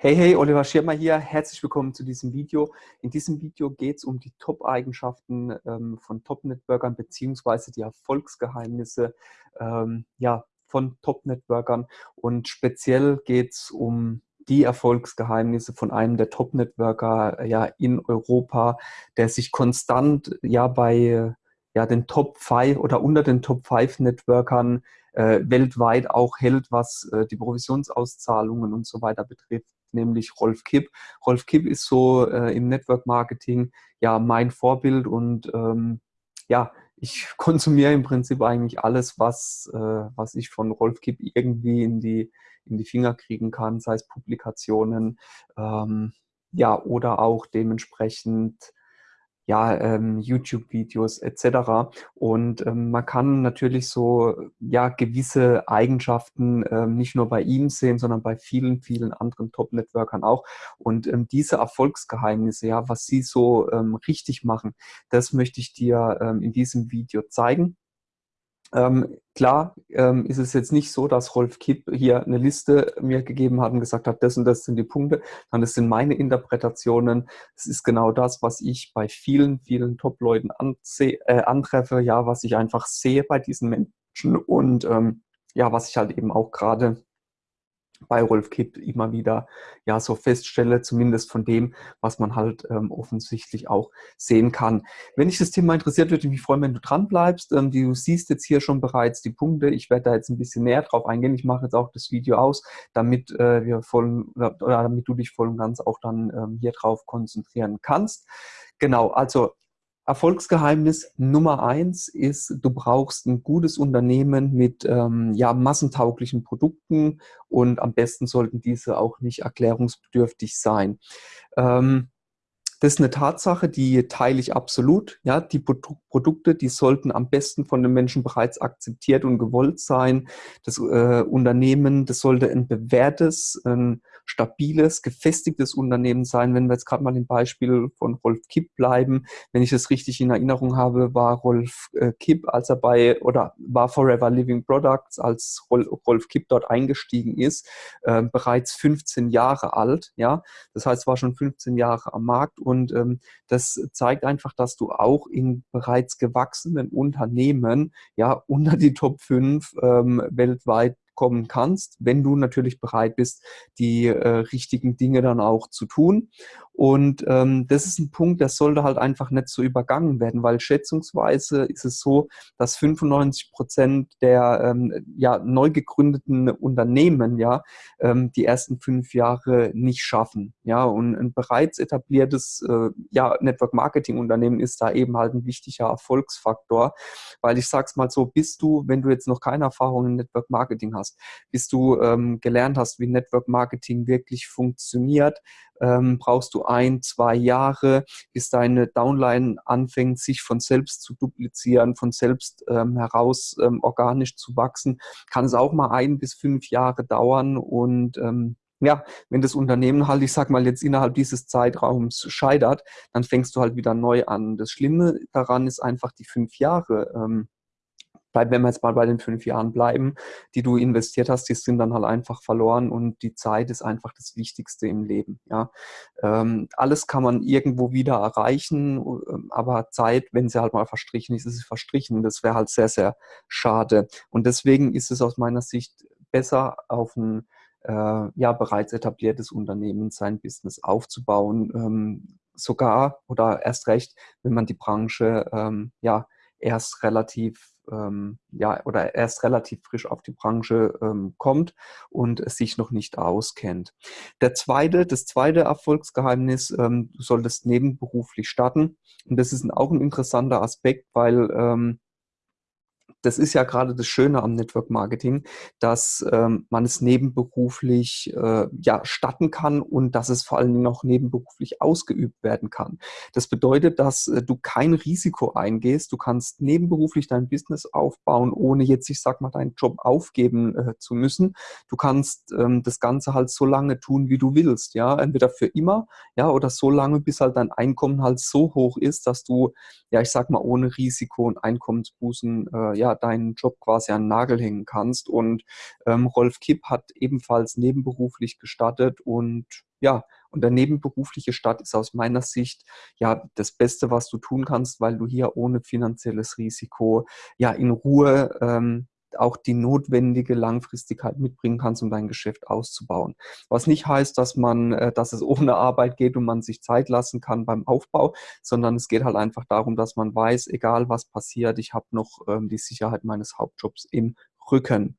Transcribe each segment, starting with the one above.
Hey, hey, Oliver Schirmer hier. Herzlich willkommen zu diesem Video. In diesem Video geht es um die Top-Eigenschaften ähm, von Top-Networkern beziehungsweise die Erfolgsgeheimnisse ähm, ja, von Top-Networkern. Und speziell geht es um die Erfolgsgeheimnisse von einem der Top-Networker ja, in Europa, der sich konstant ja bei ja, den Top 5 oder unter den Top 5 Networkern äh, weltweit auch hält, was äh, die Provisionsauszahlungen und so weiter betrifft nämlich Rolf Kipp. Rolf Kipp ist so äh, im Network Marketing ja mein Vorbild und ähm, ja, ich konsumiere im Prinzip eigentlich alles, was, äh, was ich von Rolf Kipp irgendwie in die, in die Finger kriegen kann, sei es Publikationen, ähm, ja, oder auch dementsprechend ja, ähm, YouTube-Videos etc. Und ähm, man kann natürlich so ja gewisse Eigenschaften ähm, nicht nur bei ihm sehen, sondern bei vielen, vielen anderen Top-Networkern auch. Und ähm, diese Erfolgsgeheimnisse, ja, was sie so ähm, richtig machen, das möchte ich dir ähm, in diesem Video zeigen. Ähm, klar ähm, ist es jetzt nicht so, dass Rolf Kipp hier eine Liste mir gegeben hat und gesagt hat, das und das sind die Punkte, sondern das sind meine Interpretationen. Es ist genau das, was ich bei vielen, vielen Top-Leuten äh, antreffe, ja, was ich einfach sehe bei diesen Menschen und ähm, ja, was ich halt eben auch gerade bei Rolf Kipp immer wieder ja so feststelle, zumindest von dem, was man halt ähm, offensichtlich auch sehen kann. Wenn dich das Thema interessiert, würde ich mich freuen, wenn du dran bleibst. Ähm, du siehst jetzt hier schon bereits die Punkte. Ich werde da jetzt ein bisschen näher drauf eingehen. Ich mache jetzt auch das Video aus, damit äh, wir voll oder, damit du dich voll und ganz auch dann ähm, hier drauf konzentrieren kannst. Genau, also Erfolgsgeheimnis Nummer eins ist, du brauchst ein gutes Unternehmen mit ähm, ja, massentauglichen Produkten und am besten sollten diese auch nicht erklärungsbedürftig sein. Ähm, das ist eine Tatsache, die teile ich absolut. Ja, die Produkte, die sollten am besten von den Menschen bereits akzeptiert und gewollt sein. Das äh, Unternehmen, das sollte ein bewährtes, ein stabiles, gefestigtes Unternehmen sein. Wenn wir jetzt gerade mal im Beispiel von Rolf Kipp bleiben, wenn ich das richtig in Erinnerung habe, war Rolf äh, Kipp, als er bei oder war Forever Living Products, als Rolf Kipp dort eingestiegen ist, äh, bereits 15 Jahre alt. Ja, das heißt, war schon 15 Jahre am Markt und ähm, das zeigt einfach, dass du auch in bereits gewachsenen Unternehmen ja unter die Top 5 ähm, weltweit kommen kannst, wenn du natürlich bereit bist, die äh, richtigen Dinge dann auch zu tun. Und ähm, das ist ein Punkt, der sollte halt einfach nicht so übergangen werden, weil schätzungsweise ist es so, dass 95 Prozent der ähm, ja, neu gegründeten Unternehmen ja ähm, die ersten fünf Jahre nicht schaffen. Ja, und ein bereits etabliertes äh, ja, Network Marketing Unternehmen ist da eben halt ein wichtiger Erfolgsfaktor, weil ich sag's mal so, bist du, wenn du jetzt noch keine Erfahrung in Network Marketing hast, bis du ähm, gelernt hast, wie Network Marketing wirklich funktioniert, ähm, brauchst du ein, zwei Jahre, bis deine Downline anfängt, sich von selbst zu duplizieren, von selbst ähm, heraus ähm, organisch zu wachsen. Kann es auch mal ein bis fünf Jahre dauern und ähm, ja, wenn das Unternehmen halt, ich sag mal, jetzt innerhalb dieses Zeitraums scheitert, dann fängst du halt wieder neu an. Das Schlimme daran ist einfach die fünf Jahre. Ähm, bleiben, wenn wir jetzt mal bei den fünf Jahren bleiben, die du investiert hast, die sind dann halt einfach verloren und die Zeit ist einfach das Wichtigste im Leben. Ja. Ähm, alles kann man irgendwo wieder erreichen, ähm, aber Zeit, wenn sie halt mal verstrichen ist, ist sie verstrichen. Das wäre halt sehr, sehr schade. Und deswegen ist es aus meiner Sicht besser auf ein äh, ja, bereits etabliertes Unternehmen sein Business aufzubauen, ähm, sogar oder erst recht, wenn man die Branche ähm, ja erst relativ ähm, ja, oder erst relativ frisch auf die Branche ähm, kommt und sich noch nicht auskennt. Der zweite, das zweite Erfolgsgeheimnis, ähm, du solltest nebenberuflich starten. Und das ist auch ein interessanter Aspekt, weil ähm, das ist ja gerade das Schöne am Network Marketing, dass ähm, man es nebenberuflich äh, ja, statten kann und dass es vor allen Dingen auch nebenberuflich ausgeübt werden kann. Das bedeutet, dass äh, du kein Risiko eingehst. Du kannst nebenberuflich dein Business aufbauen, ohne jetzt, ich sag mal, deinen Job aufgeben äh, zu müssen. Du kannst ähm, das Ganze halt so lange tun, wie du willst. Ja, entweder für immer, ja, oder so lange, bis halt dein Einkommen halt so hoch ist, dass du, ja, ich sag mal, ohne Risiko und Einkommensbußen, äh, ja, ja deinen Job quasi an den Nagel hängen kannst. Und ähm, Rolf Kipp hat ebenfalls nebenberuflich gestartet und ja, und der nebenberufliche Start ist aus meiner Sicht ja das Beste, was du tun kannst, weil du hier ohne finanzielles Risiko ja in Ruhe ähm, auch die notwendige Langfristigkeit mitbringen kannst, um dein Geschäft auszubauen. Was nicht heißt, dass man, äh, dass es ohne Arbeit geht und man sich Zeit lassen kann beim Aufbau, sondern es geht halt einfach darum, dass man weiß, egal was passiert, ich habe noch ähm, die Sicherheit meines Hauptjobs im Rücken.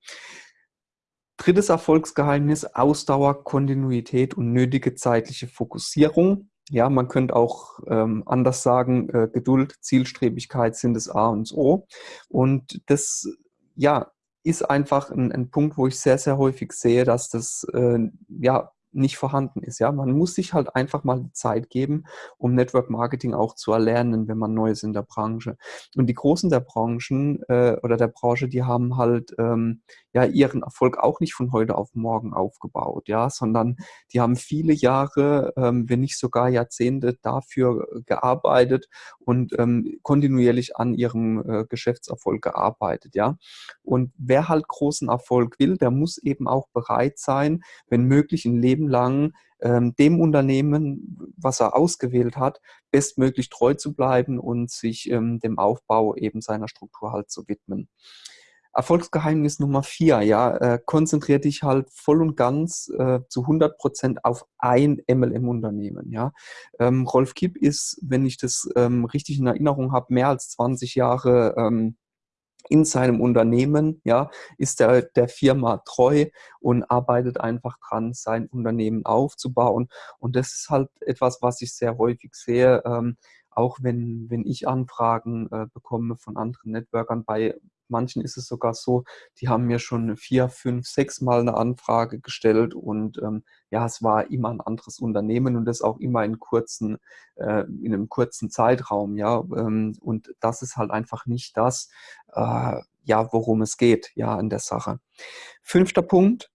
Drittes Erfolgsgeheimnis, Ausdauer, Kontinuität und nötige zeitliche Fokussierung. Ja, man könnte auch ähm, anders sagen, äh, Geduld, Zielstrebigkeit sind das A und O. Und das ja, ist einfach ein, ein, Punkt, wo ich sehr, sehr häufig sehe, dass das äh, ja nicht vorhanden ist. Ja, man muss sich halt einfach mal Zeit geben, um Network Marketing auch zu erlernen, wenn man neu ist in der Branche. Und die Großen der Branchen äh, oder der Branche, die haben halt ähm, ja ihren Erfolg auch nicht von heute auf morgen aufgebaut, ja, sondern die haben viele Jahre, ähm, wenn nicht sogar Jahrzehnte dafür gearbeitet und ähm, kontinuierlich an ihrem äh, Geschäftserfolg gearbeitet, ja. Und wer halt großen Erfolg will, der muss eben auch bereit sein, wenn möglich ein Leben lang ähm, dem Unternehmen, was er ausgewählt hat, bestmöglich treu zu bleiben und sich ähm, dem Aufbau eben seiner Struktur halt zu widmen. Erfolgsgeheimnis Nummer vier, ja, äh, konzentriere dich halt voll und ganz äh, zu 100 Prozent auf ein MLM-Unternehmen, ja. Ähm, Rolf Kipp ist, wenn ich das ähm, richtig in Erinnerung habe, mehr als 20 Jahre ähm, in seinem Unternehmen, ja, ist der, der Firma treu und arbeitet einfach dran, sein Unternehmen aufzubauen. Und das ist halt etwas, was ich sehr häufig sehe, ähm, auch wenn, wenn ich Anfragen äh, bekomme von anderen Networkern bei manchen ist es sogar so, die haben mir schon vier, fünf, sechs Mal eine Anfrage gestellt und ähm, ja, es war immer ein anderes Unternehmen und das auch immer in kurzen, äh, in einem kurzen Zeitraum, ja. Ähm, und das ist halt einfach nicht das, äh, ja, worum es geht, ja, in der Sache. Fünfter Punkt,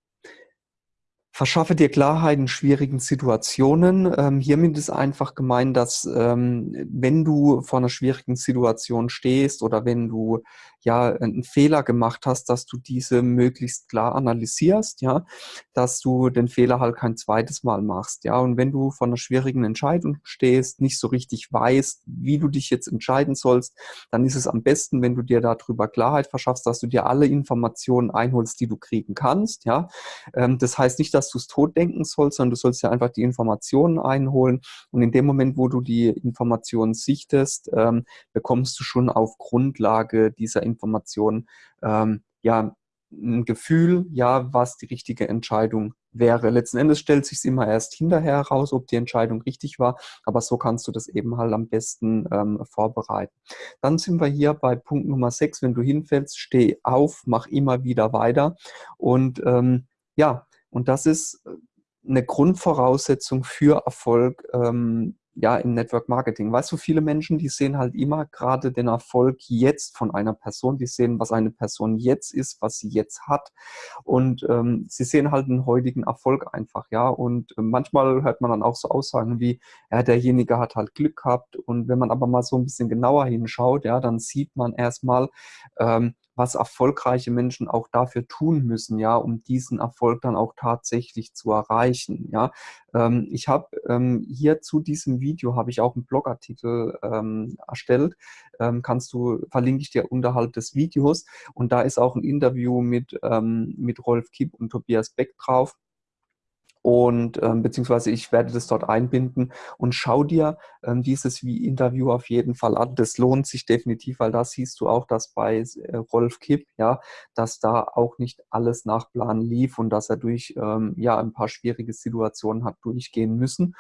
Verschaffe dir Klarheit in schwierigen Situationen. Ähm, hiermit ist einfach gemeint, dass ähm, wenn du vor einer schwierigen Situation stehst oder wenn du ja einen Fehler gemacht hast, dass du diese möglichst klar analysierst, ja, dass du den Fehler halt kein zweites Mal machst, ja. Und wenn du vor einer schwierigen Entscheidung stehst, nicht so richtig weißt, wie du dich jetzt entscheiden sollst, dann ist es am besten, wenn du dir darüber Klarheit verschaffst, dass du dir alle Informationen einholst, die du kriegen kannst, ja. Ähm, das heißt nicht, dass dass du es tot denken sollst, sondern du sollst ja einfach die Informationen einholen. Und in dem Moment, wo du die Informationen sichtest, ähm, bekommst du schon auf Grundlage dieser Informationen ähm, ja ein Gefühl, ja, was die richtige Entscheidung wäre. Letzten Endes stellt sich immer erst hinterher heraus, ob die Entscheidung richtig war, aber so kannst du das eben halt am besten ähm, vorbereiten. Dann sind wir hier bei Punkt Nummer 6, wenn du hinfällst, steh auf, mach immer wieder weiter und ähm, ja, und das ist äh, eine Grundvoraussetzung für Erfolg ähm, ja, im Network Marketing. Weißt du, viele Menschen, die sehen halt immer gerade den Erfolg jetzt von einer Person, die sehen, was eine Person jetzt ist, was sie jetzt hat. Und ähm, sie sehen halt den heutigen Erfolg einfach, ja, und äh, manchmal hört man dann auch so Aussagen wie, ja, derjenige hat halt Glück gehabt. Und wenn man aber mal so ein bisschen genauer hinschaut, ja, dann sieht man erstmal, ähm, was erfolgreiche Menschen auch dafür tun müssen, ja, um diesen Erfolg dann auch tatsächlich zu erreichen, ja. Ähm, ich habe ähm, hier zu diesem Video habe ich auch einen Blogartikel ähm, erstellt, ähm, kannst du, verlinke ich dir unterhalb des Videos. Und da ist auch ein Interview mit, ähm, mit Rolf Kipp und Tobias Beck drauf und ähm, beziehungsweise ich werde das dort einbinden und schau dir ähm, dieses Interview auf jeden Fall an. Das lohnt sich definitiv, weil da siehst du auch, dass bei äh, Rolf Kipp, ja, dass da auch nicht alles nach Plan lief und dass er durch ähm, ja ein paar schwierige Situationen hat durchgehen müssen.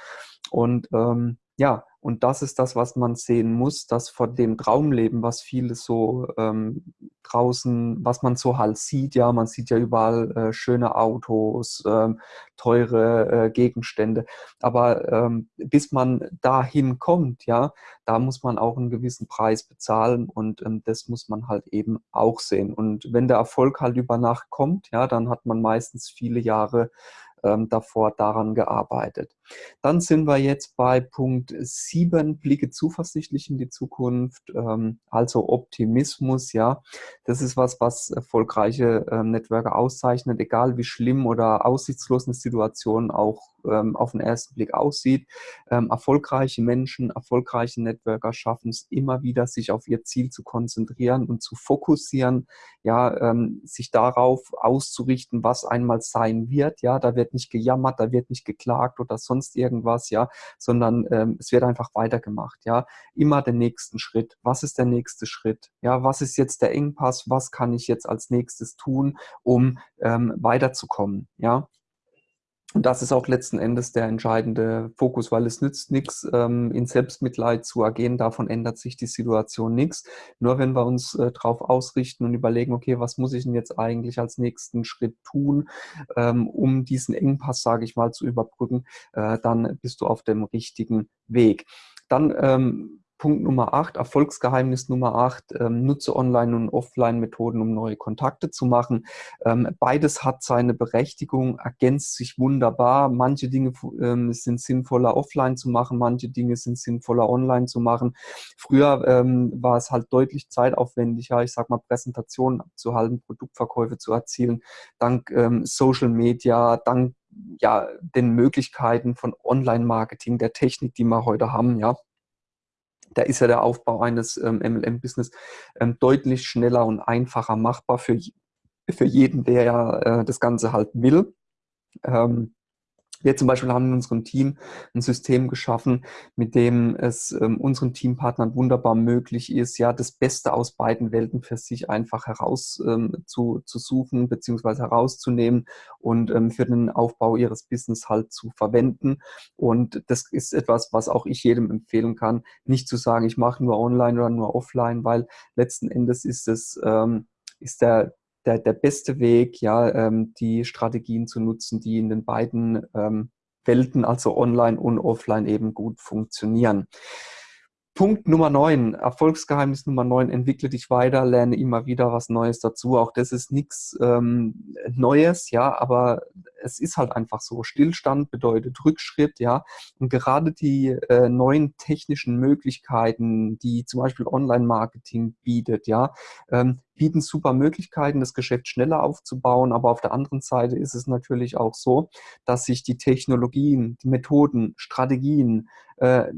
Und ähm, ja, und das ist das, was man sehen muss, dass von dem Traumleben, was viele so ähm, draußen, was man so halt sieht, ja, man sieht ja überall äh, schöne Autos, ähm, teure äh, Gegenstände, aber ähm, bis man dahin kommt, ja, da muss man auch einen gewissen Preis bezahlen und ähm, das muss man halt eben auch sehen. Und wenn der Erfolg halt über Nacht kommt, ja, dann hat man meistens viele Jahre ähm, davor daran gearbeitet. Dann sind wir jetzt bei Punkt 7, blicke zuversichtlich in die Zukunft, ähm, also Optimismus, ja. Das ist was, was erfolgreiche ähm, Networker auszeichnet, egal wie schlimm oder aussichtslos eine Situation auch ähm, auf den ersten Blick aussieht. Ähm, erfolgreiche Menschen, erfolgreiche Networker schaffen es immer wieder, sich auf ihr Ziel zu konzentrieren und zu fokussieren, ja, ähm, sich darauf auszurichten, was einmal sein wird, ja, da wird nicht gejammert, da wird nicht geklagt oder sonst irgendwas, ja, sondern ähm, es wird einfach weitergemacht, ja, immer den nächsten Schritt. Was ist der nächste Schritt? Ja, was ist jetzt der Engpass? Was kann ich jetzt als nächstes tun, um ähm, weiterzukommen, ja? Und das ist auch letzten Endes der entscheidende Fokus, weil es nützt nichts, ähm, in Selbstmitleid zu ergehen. Davon ändert sich die Situation nichts. Nur wenn wir uns äh, darauf ausrichten und überlegen, okay, was muss ich denn jetzt eigentlich als nächsten Schritt tun, ähm, um diesen Engpass, sage ich mal, zu überbrücken, äh, dann bist du auf dem richtigen Weg. Dann ähm, Punkt Nummer 8, Erfolgsgeheimnis Nummer 8, ähm, nutze Online- und Offline-Methoden, um neue Kontakte zu machen. Ähm, beides hat seine Berechtigung, ergänzt sich wunderbar. Manche Dinge ähm, sind sinnvoller offline zu machen, manche Dinge sind sinnvoller online zu machen. Früher ähm, war es halt deutlich zeitaufwendiger, ich sag mal, Präsentationen abzuhalten, Produktverkäufe zu erzielen, dank ähm, Social Media, dank ja, den Möglichkeiten von Online-Marketing, der Technik, die wir heute haben, ja da ist ja der Aufbau eines ähm, MLM-Business ähm, deutlich schneller und einfacher machbar für, für jeden, der äh, das Ganze halt will. Ähm, wir zum Beispiel haben in unserem Team ein System geschaffen, mit dem es ähm, unseren Teampartnern wunderbar möglich ist, ja, das Beste aus beiden Welten für sich einfach heraus ähm, zu, zu suchen bzw. herauszunehmen und ähm, für den Aufbau ihres Business halt zu verwenden. Und das ist etwas, was auch ich jedem empfehlen kann, nicht zu sagen, ich mache nur online oder nur offline, weil letzten Endes ist es, ähm, ist der, der, der beste Weg, ja, ähm, die Strategien zu nutzen, die in den beiden ähm, Welten, also online und offline, eben gut funktionieren. Punkt Nummer 9, Erfolgsgeheimnis Nummer 9, entwickle dich weiter, lerne immer wieder was Neues dazu. Auch das ist nichts ähm, Neues, ja, aber es ist halt einfach so. Stillstand bedeutet Rückschritt, ja. Und gerade die äh, neuen technischen Möglichkeiten, die zum Beispiel Online-Marketing bietet, ja, ähm, bieten super Möglichkeiten, das Geschäft schneller aufzubauen. Aber auf der anderen Seite ist es natürlich auch so, dass sich die Technologien, die Methoden, Strategien, äh,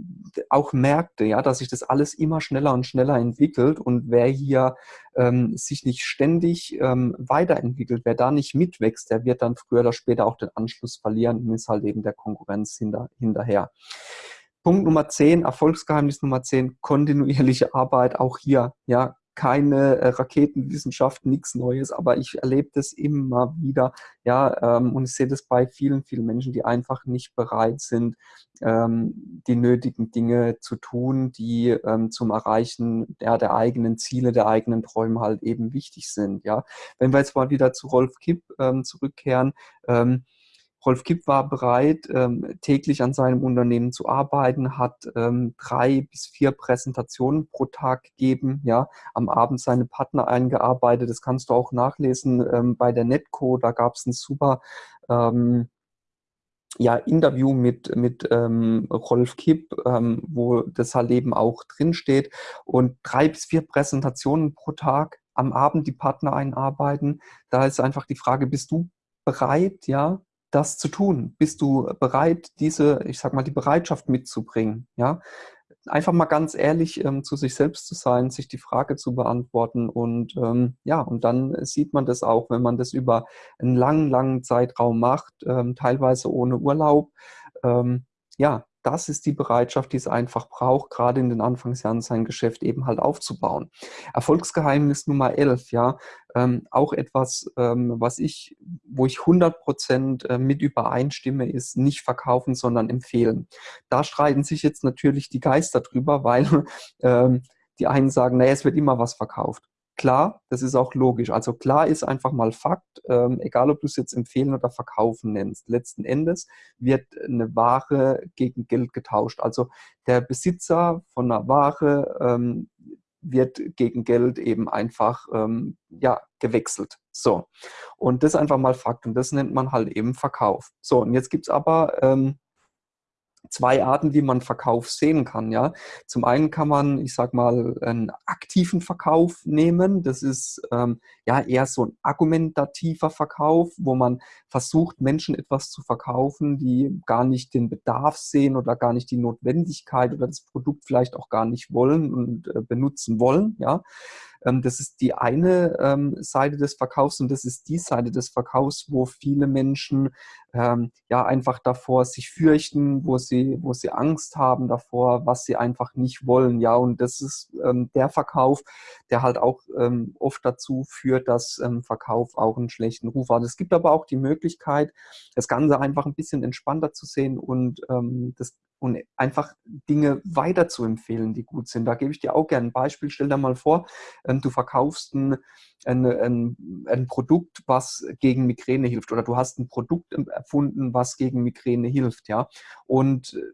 auch Märkte, ja, dass sich das alles immer schneller und schneller entwickelt. Und wer hier ähm, sich nicht ständig ähm, weiterentwickelt, wer da nicht mitwächst, der wird dann früher oder später auch den Anschluss verlieren und ist halt eben der Konkurrenz hinter, hinterher. Punkt Nummer 10, Erfolgsgeheimnis Nummer 10, kontinuierliche Arbeit, auch hier, ja, keine äh, Raketenwissenschaft, nichts Neues, aber ich erlebe das immer wieder, ja, ähm, und ich sehe das bei vielen, vielen Menschen, die einfach nicht bereit sind, ähm, die nötigen Dinge zu tun, die ähm, zum Erreichen ja, der eigenen Ziele, der eigenen Träume halt eben wichtig sind, ja. Wenn wir jetzt mal wieder zu Rolf Kipp ähm, zurückkehren, ähm, Rolf Kipp war bereit, ähm, täglich an seinem Unternehmen zu arbeiten, hat ähm, drei bis vier Präsentationen pro Tag gegeben, ja, am Abend seine Partner eingearbeitet. Das kannst du auch nachlesen ähm, bei der Netco. Da gab es ein super ja, Interview mit, mit ähm, Rolf Kipp, ähm, wo das halt eben auch drinsteht. Und drei bis vier Präsentationen pro Tag am Abend die Partner einarbeiten. Da ist einfach die Frage, bist du bereit, ja, das zu tun? Bist du bereit, diese, ich sag mal, die Bereitschaft mitzubringen? Ja, einfach mal ganz ehrlich ähm, zu sich selbst zu sein, sich die Frage zu beantworten und ähm, ja, und dann sieht man das auch, wenn man das über einen langen, langen Zeitraum macht, ähm, teilweise ohne Urlaub. Ähm, ja, das ist die Bereitschaft, die es einfach braucht, gerade in den Anfangsjahren sein Geschäft eben halt aufzubauen. Erfolgsgeheimnis Nummer 11, ja, ähm, auch etwas, ähm, was ich, wo ich 100 Prozent äh, mit übereinstimme, ist nicht verkaufen, sondern empfehlen. Da streiten sich jetzt natürlich die Geister drüber, weil ähm, die einen sagen, naja, es wird immer was verkauft. Klar, das ist auch logisch. Also klar ist einfach mal Fakt, ähm, egal ob du es jetzt empfehlen oder verkaufen nennst. Letzten Endes wird eine Ware gegen Geld getauscht. Also der Besitzer von einer Ware, ähm, wird gegen Geld eben einfach ähm, ja, gewechselt. So, und das ist einfach mal Fakt und das nennt man halt eben Verkauf. So, und jetzt gibt es aber ähm, zwei Arten, wie man Verkauf sehen kann. Ja, zum einen kann man, ich sag mal, einen aktiven Verkauf nehmen. Das ist ähm, ja eher so ein argumentativer Verkauf, wo man versucht, Menschen etwas zu verkaufen, die gar nicht den Bedarf sehen oder gar nicht die Notwendigkeit oder das Produkt vielleicht auch gar nicht wollen und äh, benutzen wollen. Ja, ähm, das ist die eine ähm, Seite des Verkaufs und das ist die Seite des Verkaufs, wo viele Menschen ähm, ja einfach davor sich fürchten, wo sie, wo sie Angst haben davor, was sie einfach nicht wollen. Ja, und das ist ähm, der Verkauf, der halt auch ähm, oft dazu führt, dass ähm, Verkauf auch einen schlechten Ruf hat. Es gibt aber auch die Möglichkeit, das Ganze einfach ein bisschen entspannter zu sehen und ähm, das und einfach Dinge weiter zu empfehlen, die gut sind. Da gebe ich dir auch gerne ein Beispiel. Stell dir mal vor, ähm, du verkaufst ein, ein, ein, ein, Produkt, was gegen Migräne hilft oder du hast ein Produkt erfunden, was gegen Migräne hilft. ja. Und äh,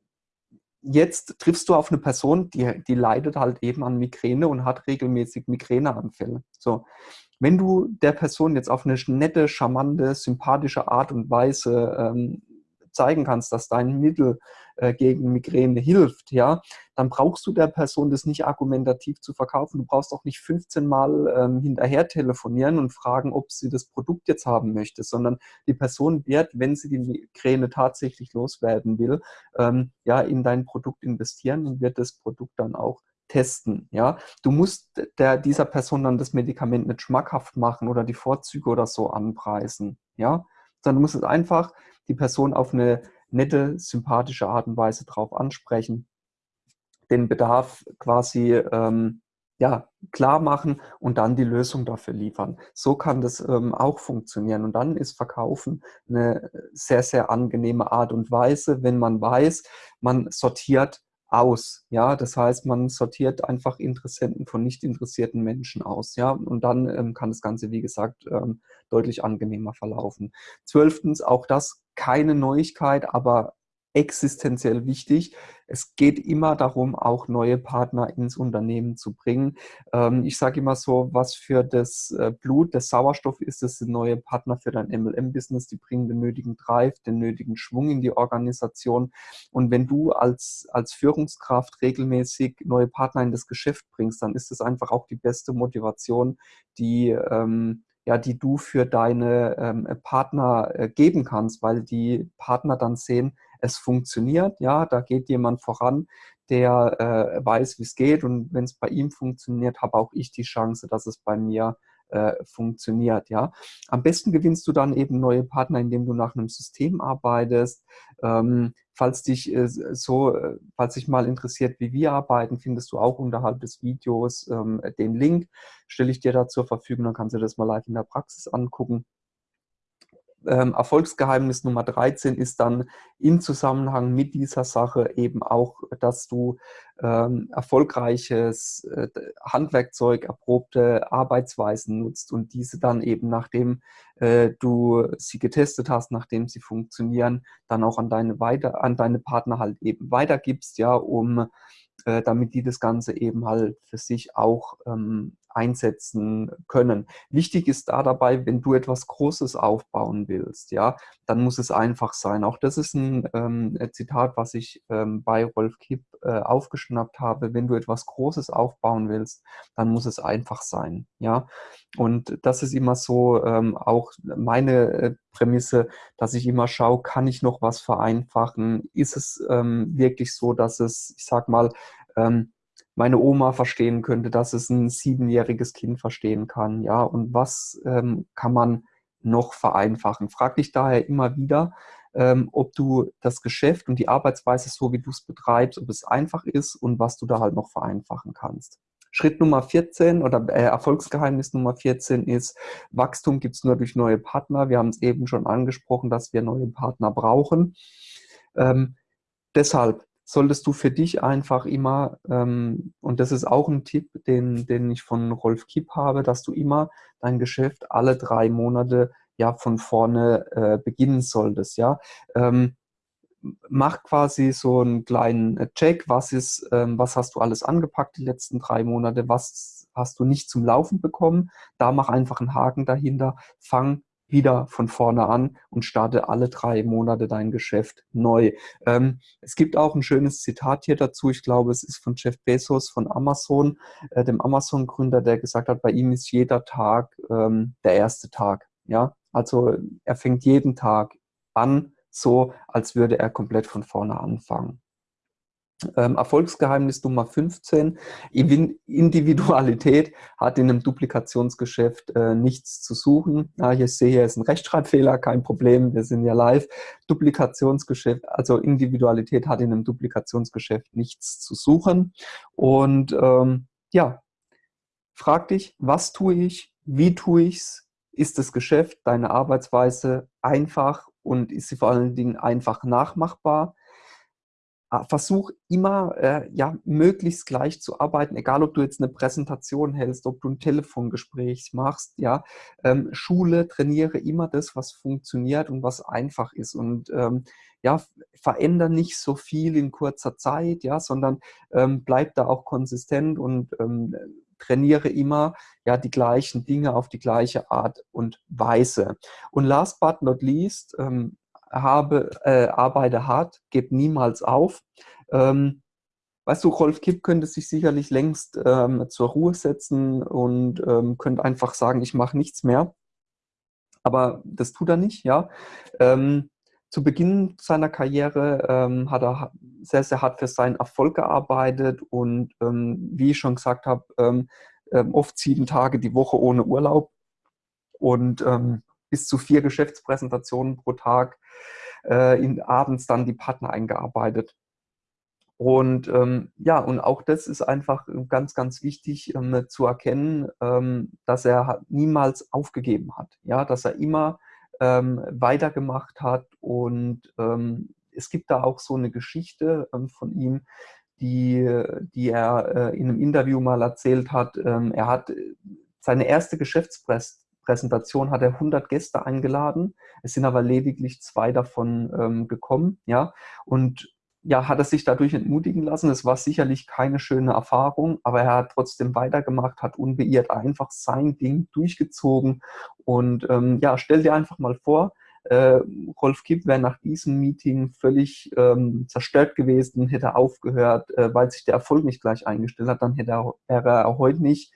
jetzt triffst du auf eine Person, die, die leidet halt eben an Migräne und hat regelmäßig Migräneanfälle. So. Wenn du der Person jetzt auf eine nette, charmante, sympathische Art und Weise ähm, zeigen kannst, dass dein Mittel äh, gegen Migräne hilft, ja, dann brauchst du der Person das nicht argumentativ zu verkaufen. Du brauchst auch nicht 15 Mal ähm, hinterher telefonieren und fragen, ob sie das Produkt jetzt haben möchte, sondern die Person wird, wenn sie die Migräne tatsächlich loswerden will, ähm, ja, in dein Produkt investieren und wird das Produkt dann auch testen. Ja? Du musst der, dieser Person dann das Medikament nicht schmackhaft machen oder die Vorzüge oder so anpreisen. Ja? Sondern du musst es einfach die Person auf eine nette, sympathische Art und Weise drauf ansprechen, den Bedarf quasi ähm, ja, klar machen und dann die Lösung dafür liefern. So kann das ähm, auch funktionieren. Und dann ist Verkaufen eine sehr, sehr angenehme Art und Weise, wenn man weiß, man sortiert aus. Ja, das heißt, man sortiert einfach Interessenten von nicht interessierten Menschen aus. Ja, und dann ähm, kann das Ganze, wie gesagt, ähm, deutlich angenehmer verlaufen. Zwölftens, auch das keine Neuigkeit, aber existenziell wichtig. Es geht immer darum, auch neue Partner ins Unternehmen zu bringen. Ähm, ich sage immer so, was für das äh, Blut, der Sauerstoff ist, das sind neue Partner für dein MLM-Business, die bringen den nötigen Drive, den nötigen Schwung in die Organisation. Und wenn du als, als Führungskraft regelmäßig neue Partner in das Geschäft bringst, dann ist das einfach auch die beste Motivation, die ähm, ja, die du für deine ähm, Partner äh, geben kannst, weil die Partner dann sehen, es funktioniert, ja, da geht jemand voran, der äh, weiß, wie es geht und wenn es bei ihm funktioniert, habe auch ich die Chance, dass es bei mir äh, funktioniert, ja. Am besten gewinnst du dann eben neue Partner, indem du nach einem System arbeitest. Ähm, falls dich äh, so, äh, falls dich mal interessiert, wie wir arbeiten, findest du auch unterhalb des Videos ähm, den Link, stelle ich dir da zur Verfügung, dann kannst du das mal live in der Praxis angucken ähm, Erfolgsgeheimnis Nummer 13 ist dann im Zusammenhang mit dieser Sache eben auch, dass du ähm, erfolgreiches äh, Handwerkzeug, erprobte Arbeitsweisen nutzt und diese dann eben, nachdem äh, du sie getestet hast, nachdem sie funktionieren, dann auch an deine, weiter, an deine Partner halt eben weitergibst, ja, um äh, damit die das Ganze eben halt für sich auch ähm, einsetzen können. Wichtig ist da dabei, wenn du etwas Großes aufbauen willst, ja, dann muss es einfach sein. Auch das ist ein ähm, Zitat, was ich ähm, bei Rolf Kipp äh, aufgeschnappt habe. Wenn du etwas Großes aufbauen willst, dann muss es einfach sein, ja. Und das ist immer so ähm, auch meine äh, Prämisse, dass ich immer schaue, kann ich noch was vereinfachen? Ist es ähm, wirklich so, dass es, ich sag mal, ähm, meine Oma verstehen könnte, dass es ein siebenjähriges Kind verstehen kann. Ja, und was ähm, kann man noch vereinfachen? Frag dich daher immer wieder, ähm, ob du das Geschäft und die Arbeitsweise, so wie du es betreibst, ob es einfach ist und was du da halt noch vereinfachen kannst. Schritt Nummer 14 oder äh, Erfolgsgeheimnis Nummer 14 ist, Wachstum gibt es nur durch neue Partner. Wir haben es eben schon angesprochen, dass wir neue Partner brauchen. Ähm, deshalb solltest du für dich einfach immer, ähm, und das ist auch ein Tipp, den, den ich von Rolf Kipp habe, dass du immer dein Geschäft alle drei Monate ja von vorne äh, beginnen solltest. Ja? Ähm, mach quasi so einen kleinen Check, was ist, ähm, was hast du alles angepackt die letzten drei Monate, was hast du nicht zum Laufen bekommen, da mach einfach einen Haken dahinter, fang wieder von vorne an und starte alle drei Monate dein Geschäft neu. Ähm, es gibt auch ein schönes Zitat hier dazu. Ich glaube, es ist von Jeff Bezos von Amazon, äh, dem Amazon-Gründer, der gesagt hat, bei ihm ist jeder Tag ähm, der erste Tag. Ja, also er fängt jeden Tag an, so als würde er komplett von vorne anfangen. Ähm, Erfolgsgeheimnis Nummer 15. Individualität hat in einem Duplikationsgeschäft äh, nichts zu suchen. Ja, ich sehe, hier ist ein Rechtschreibfehler, kein Problem, wir sind ja live. Duplikationsgeschäft, also Individualität hat in einem Duplikationsgeschäft nichts zu suchen. Und ähm, ja, frag dich, was tue ich, wie tue ich es, ist das Geschäft, deine Arbeitsweise einfach und ist sie vor allen Dingen einfach nachmachbar? Ah, versuch immer, äh, ja, möglichst gleich zu arbeiten, egal ob du jetzt eine Präsentation hältst, ob du ein Telefongespräch machst, ja. Ähm, Schule, trainiere immer das, was funktioniert und was einfach ist und ähm, ja, veränder nicht so viel in kurzer Zeit, ja, sondern ähm, bleib da auch konsistent und ähm, trainiere immer ja die gleichen Dinge auf die gleiche Art und Weise. Und last but not least, ähm, habe, äh, arbeite hart, gebe niemals auf. Ähm, weißt du, Rolf Kipp könnte sich sicherlich längst ähm, zur Ruhe setzen und ähm, könnte einfach sagen, ich mache nichts mehr. Aber das tut er nicht, ja. Ähm, zu Beginn seiner Karriere ähm, hat er sehr, sehr hart für seinen Erfolg gearbeitet und ähm, wie ich schon gesagt habe, oft sieben Tage die Woche ohne Urlaub. Und bis zu vier Geschäftspräsentationen pro Tag, äh, in, abends dann die Partner eingearbeitet. Und ähm, ja, und auch das ist einfach ganz, ganz wichtig ähm, zu erkennen, ähm, dass er niemals aufgegeben hat, ja, dass er immer ähm, weitergemacht hat. Und ähm, es gibt da auch so eine Geschichte ähm, von ihm, die, die er äh, in einem Interview mal erzählt hat. er hat äh, seine erste Geschäftspräsentation Präsentation hat er 100 Gäste eingeladen. Es sind aber lediglich zwei davon ähm, gekommen. Ja, und ja, hat er sich dadurch entmutigen lassen. Es war sicherlich keine schöne Erfahrung, aber er hat trotzdem weitergemacht, hat unbeirrt einfach sein Ding durchgezogen. Und ähm, ja, stell dir einfach mal vor, äh, Rolf Kipp wäre nach diesem Meeting völlig ähm, zerstört gewesen, hätte aufgehört, äh, weil sich der Erfolg nicht gleich eingestellt hat, dann hätte er, wäre er heute nicht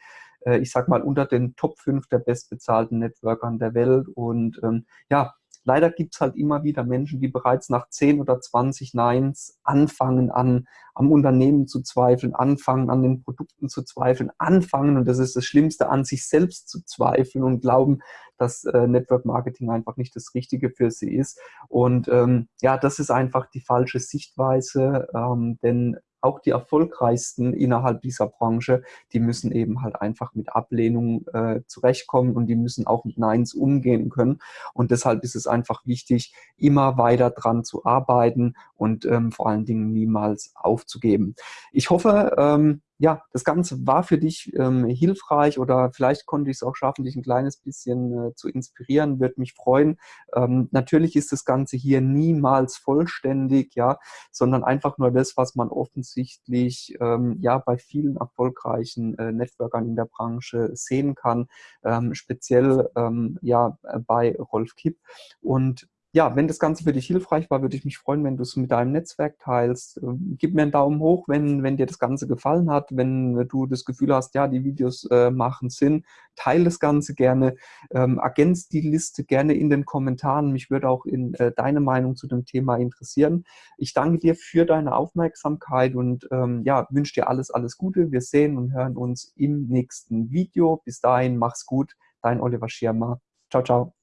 äh, ich sag mal, unter den Top 5 der bestbezahlten Networkern der Welt. Und ähm, ja, leider gibt es halt immer wieder Menschen, die bereits nach 10 oder 20 Neins anfangen an am Unternehmen zu zweifeln, anfangen an den Produkten zu zweifeln, anfangen, und das ist das Schlimmste, an sich selbst zu zweifeln und glauben, dass äh, Network Marketing einfach nicht das Richtige für sie ist. Und ähm, ja, das ist einfach die falsche Sichtweise, ähm, denn auch die erfolgreichsten innerhalb dieser Branche, die müssen eben halt einfach mit Ablehnung äh, zurechtkommen und die müssen auch mit Neins umgehen können. Und deshalb ist es einfach wichtig, immer weiter dran zu arbeiten und ähm, vor allen Dingen niemals aufzugeben. Ich hoffe, ähm, ja, das Ganze war für dich ähm, hilfreich oder vielleicht konnte ich es auch schaffen, dich ein kleines bisschen äh, zu inspirieren, würde mich freuen. Ähm, natürlich ist das Ganze hier niemals vollständig, ja, sondern einfach nur das, was man offensichtlich ähm, ja bei vielen erfolgreichen äh, Networkern in der Branche sehen kann, ähm, speziell ähm, ja bei Rolf Kipp. Und ja, wenn das Ganze für dich hilfreich war, würde ich mich freuen, wenn du es mit deinem Netzwerk teilst. Ähm, gib mir einen Daumen hoch, wenn, wenn dir das Ganze gefallen hat, wenn du das Gefühl hast, ja, die Videos äh, machen Sinn. Teile das Ganze gerne, ähm, ergänzt die Liste gerne in den Kommentaren. Mich würde auch in, äh, deine Meinung zu dem Thema interessieren. Ich danke dir für deine Aufmerksamkeit und ähm, ja, wünsche dir alles, alles Gute. Wir sehen und hören uns im nächsten Video. Bis dahin, mach's gut. Dein Oliver Schirmer. Ciao, ciao.